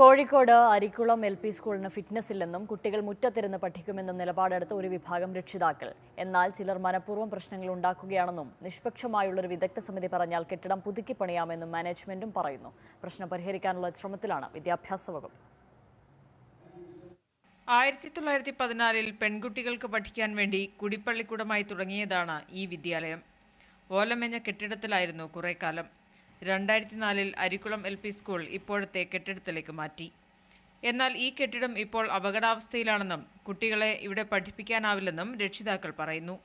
Kozhikode Arikkulam L P സ്കൂളിന് fitness ഇല്ലെന്നും കുട്ടികൾ മുറ്റത്തിരുന്ന് പഠിക്കുമെന്നും നിലപാടെടുത്ത ഒരു വിഭാഗം രക്ഷിതാക്കൾ. എന്നാൽ ചിലർ മനഃപൂർവം പ്രശ്നങ്ങൾ ഉണ്ടാക്കുകയാണെന്നും നിഷ്പക്ഷമായുള്ളൊരു വിദഗ്ധ സമിതി പറഞ്ഞാൽ കെട്ടിടം പുതുക്കി പണിയാമെന്നും മാനേജ്മെന്റും പറയുന്നു. പ്രശ്നം പരിഹരിക്കാനുള്ള ശ്രമത്തിലാണ് വിദ്യാഭ്യാസ വകുപ്പ്. ആയിരത്തി തൊള്ളായിരത്തി പതിനാലിൽ പെൺകുട്ടികൾക്ക് പഠിക്കാൻ വേണ്ടി കുടിപ്പള്ളിക്കൂടമായി തുടങ്ങിയതാണ് ഈ വിദ്യാലയം. ഓലമെഞ്ഞ കെട്ടിടത്തിലായിരുന്നു കുറേക്കാലം. കാലം രണ്ടായിരത്തി നാലിൽ അരിക്കുളം എൽ പി സ്കൂൾ ഇപ്പോഴത്തെ കെട്ടിടത്തിലേക്ക് മാറ്റി. എന്നാൽ ഈ കെട്ടിടം ഇപ്പോൾ അപകടാവസ്ഥയിലാണെന്നും കുട്ടികളെ ഇവിടെ പഠിപ്പിക്കാനാവില്ലെന്നും രക്ഷിതാക്കൾ പറയുന്നു.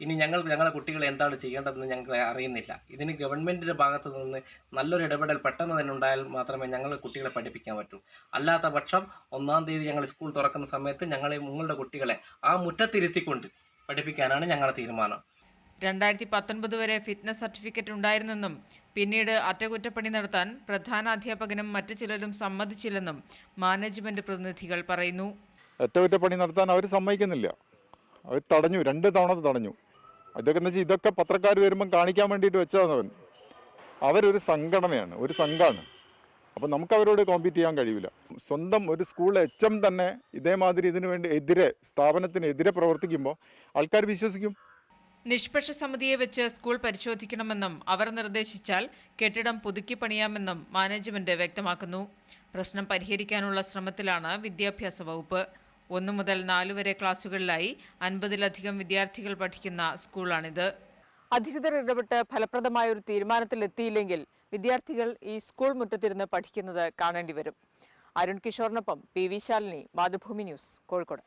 ഇനി ഞങ്ങൾ ഞങ്ങളുടെ കുട്ടികളെ എന്താണ് ചെയ്യേണ്ടതെന്ന് ഞങ്ങൾ അറിയുന്നില്ല. ഇതിന് ഗവൺമെന്റിന്റെ ഭാഗത്തു നിന്ന് നല്ലൊരു ഇടപെടൽ പെട്ടെന്ന് തന്നെ ഉണ്ടായാൽ മാത്രമേ ഞങ്ങൾ കുട്ടികളെ പഠിപ്പിക്കാൻ പറ്റൂ. അല്ലാത്ത പക്ഷം ഒന്നാം തീയതി ഞങ്ങൾ സ്കൂൾ തുറക്കുന്ന സമയത്ത് ഞങ്ങളെ നിങ്ങളുടെ കുട്ടികളെ ആ മുറ്റത്തിരുത്തിക്കൊണ്ട് പഠിപ്പിക്കാനാണ് ഞങ്ങളുടെ തീരുമാനം. രണ്ടായിരത്തി പത്തൊൻപത് വരെ ഫിറ്റ്നസ് സർട്ടിഫിക്കറ്റ് ഉണ്ടായിരുന്നെന്നും പിന്നീട് അറ്റകുറ്റപ്പണി നടത്താൻ പ്രധാന അധ്യാപകനും മറ്റു ചിലരും സമ്മതിച്ചില്ലെന്നും മാനേജ്മെന്റ് പ്രതിനിധികൾ പറയുന്നു. അറ്റകുറ്റപ്പണി നടത്താൻ അവർ സമ്മതിക്കുന്നില്ല. അവർ തടഞ്ഞു രണ്ട് തവണ തടഞ്ഞു. ഇതൊക്കെ എന്ന് വെച്ചാൽ ഇതൊക്കെ പത്രക്കാർ വരുമ്പം കാണിക്കാൻ വേണ്ടിയിട്ട് വെച്ചതാണ് അവൻ. അവരൊരു സംഘടനയാണ് ഒരു സംഘമാണ് അപ്പം നമുക്ക് അവരോട് കോമ്പീറ്റ് ചെയ്യാൻ കഴിയില്ല സ്വന്തം ഒരു സ്കൂൾ എച്ച് എം തന്നെ ഇതേമാതിരി ഇതിനു വേണ്ടി എതിരെ സ്ഥാപനത്തിനെതിരെ പ്രവർത്തിക്കുമ്പോൾ ആൾക്കാർ വിശ്വസിക്കും. നിഷ്പക്ഷ സമിതിയെ വെച്ച് സ്കൂൾ പരിശോധിക്കണമെന്നും അവർ നിർദ്ദേശിച്ചാൽ കെട്ടിടം പുതുക്കി പണിയാമെന്നും മാനേജ്മെന്റ് വ്യക്തമാക്കുന്നു. പ്രശ്നം പരിഹരിക്കാനുള്ള ശ്രമത്തിലാണ് വിദ്യാഭ്യാസ വകുപ്പ്. ഒന്നു മുതൽ നാല് വരെ ക്ലാസുകളിലായി അൻപതിലധികം വിദ്യാർത്ഥികൾ പഠിക്കുന്ന സ്കൂളാണിത്. അധികൃതർ ഇടപെട്ട് ഫലപ്രദമായ ഒരു തീരുമാനത്തിലെത്തിയില്ലെങ്കിൽ വിദ്യാർത്ഥികൾ ഈ സ്കൂൾ മുറ്റത്തിരുന്ന് പഠിക്കുന്നത് കാണേണ്ടി വരും Arun കിഷോറിനൊപ്പം P V Shalini Mathrubhumi news Kozhikode.